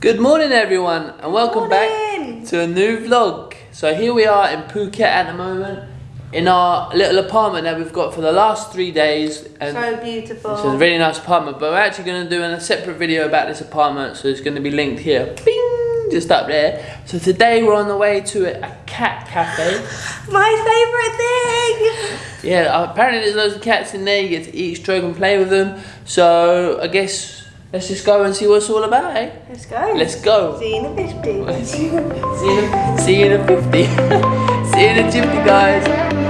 Good morning everyone and welcome Morning. back to a new vlog. So here we are in Phuket at the moment in our little apartment that we've got for the last three days and So beautiful. it's a really nice apartment but we're actually going to do a separate video about this apartment so it's going to be linked here. Bing! Just up there. So today we're on the way to a, a cat cafe. My favourite thing. Yeah, apparently there's loads of cats in there. You get to eat, stroke and play with them. So I guess let's just go and see what it's all about, eh? Let's go. Let's go. See you in a 50. see, you in a, see you in a 50. see you in a 50, guys.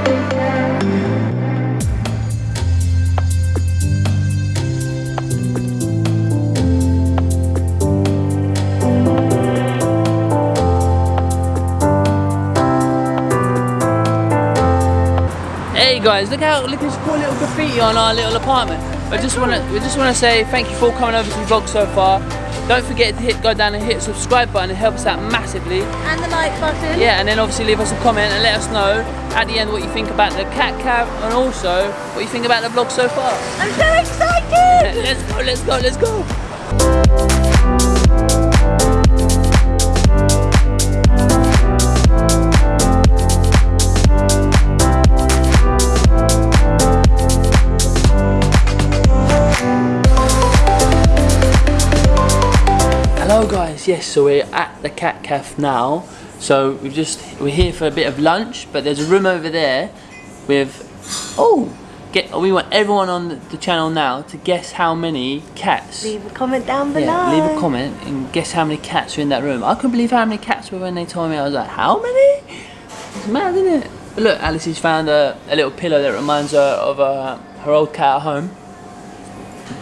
Hey guys, look how look at this cool little graffiti on our little apartment. I just wanna we just wanna say thank you for coming over to the vlog so far. Don't forget to hit go down and hit subscribe button, it helps out massively. And the like button. Yeah, and then obviously leave us a comment and let us know at the end what you think about the cat cab and also what you think about the vlog so far. I'm so excited. Let's go, let's go, let's go. Hello guys, yes, so we're at the cat cafe now. So we've just we're here for a bit of lunch, but there's a room over there with oh get we want everyone on the- channel now to guess how many cats. Leave a comment down below. Yeah, leave a comment and guess how many cats are in that room. I couldn't believe how many cats were when they told me. I was like, how many? It's mad, isn't it? But look, Alice has found a, a little pillow that reminds her of uh, her old cat at home,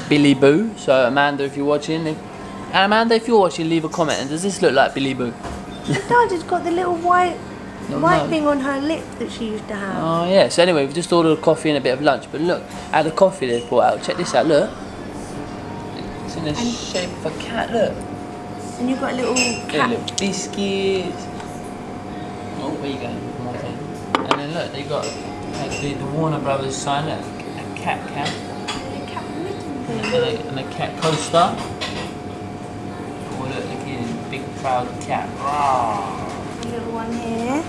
Billy Boo. So Amanda, if you're watching, and Amanda, if you're watching, leave a comment. And does this look like Billy Boo? Dad has got the little white No, white no. thing on her lip that she used to have. Oh yeah. So anyway, we've just ordered a coffee and a bit of lunch. But look, at the coffee they've brought out. Check this out. Look, it's in the shape of a cat. Look. And you've got a little cat. little biscuits. Oh, where you going? And then look, they've got like the, Warner Brothers sign, look, a cat cat, a cat mitten and thing. a, and a cat coaster. Look, look here, big proud cat. Rawr. Little one here.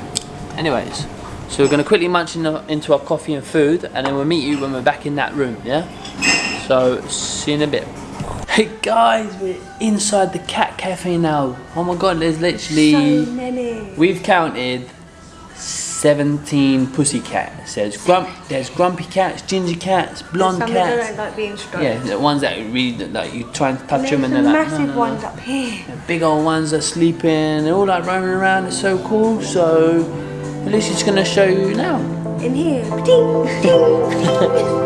Anyways, so we're gonna quickly munch in the, into our coffee and food, and then we'll meet you when we're back in that room, yeah? So, see you in a bit. Hey guys, we're inside the cat cafe now. Oh my god, there's literally... So many. We've counted 17 pussy cats. There's grump, there's grumpy cats, ginger cats, blonde Some cats. don't like being stroked. Yeah, the ones that really like you try and touch And them and they're like, massive no, no, no. ones up here. The big old ones that are sleeping. They're all like roaming around. It's so cool. So at least it's gonna show you now. In here. Ding, ding.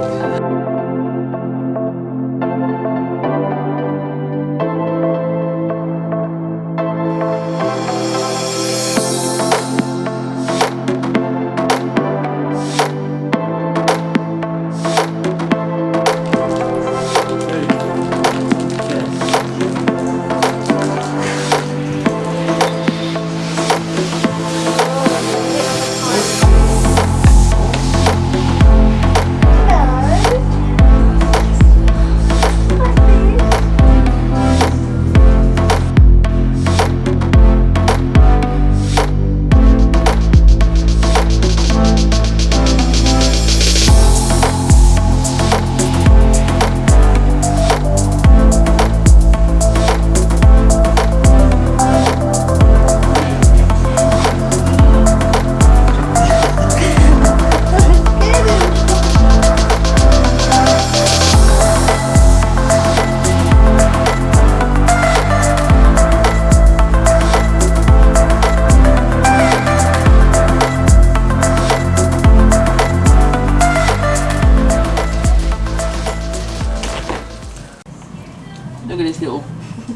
Look at this little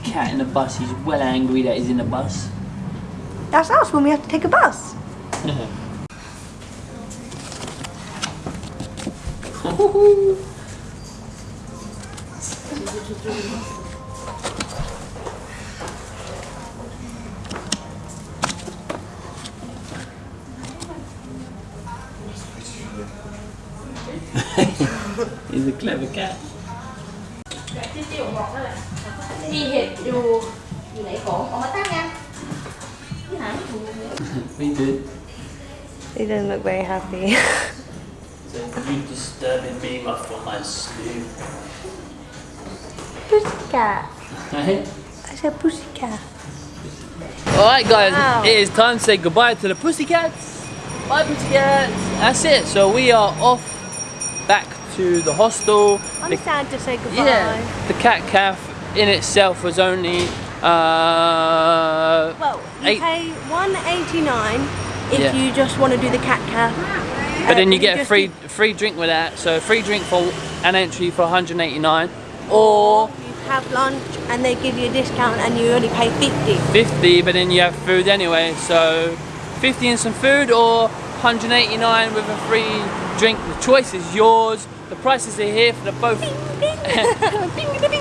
cat in the bus. He's well angry that he's in the bus. That's us when we have to take a bus. He's a clever cat. มีเห็ดอยู่อยู่ไหนของเอามาตั้งยังที่หาไม่ถูก We did. He doesn't look very happy So you disturbing me from my sleep. Pussycat Hey? I said pussycat Alright guys, Wow. it is time to say goodbye to the pussycats. Bye pussycats. That's it. So we are off back to the hostel. I'm The- sad to say goodbye yeah, the cat calf in itself was only uh, Well, you Eight- pay one eighty nine if Yeah. you just want to do the cat calf. but Uh, then you get a free free drink with that. So a free drink for an entry for 189 or you have lunch and they give you a discount and you only pay fifty. 50 but then you have food anyway so 50 and some food or 189 with a free drink the choice is yours the prices are here for the both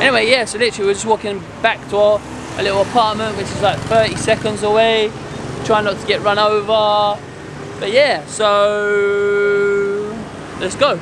anyway yeah so literally we're just walking back to our a little apartment which is like 30 seconds away trying not to get run over. But yeah so let's go